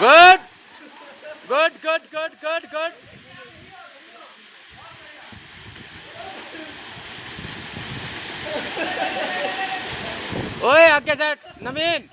Good good good good good good ओए आगे set नवीन।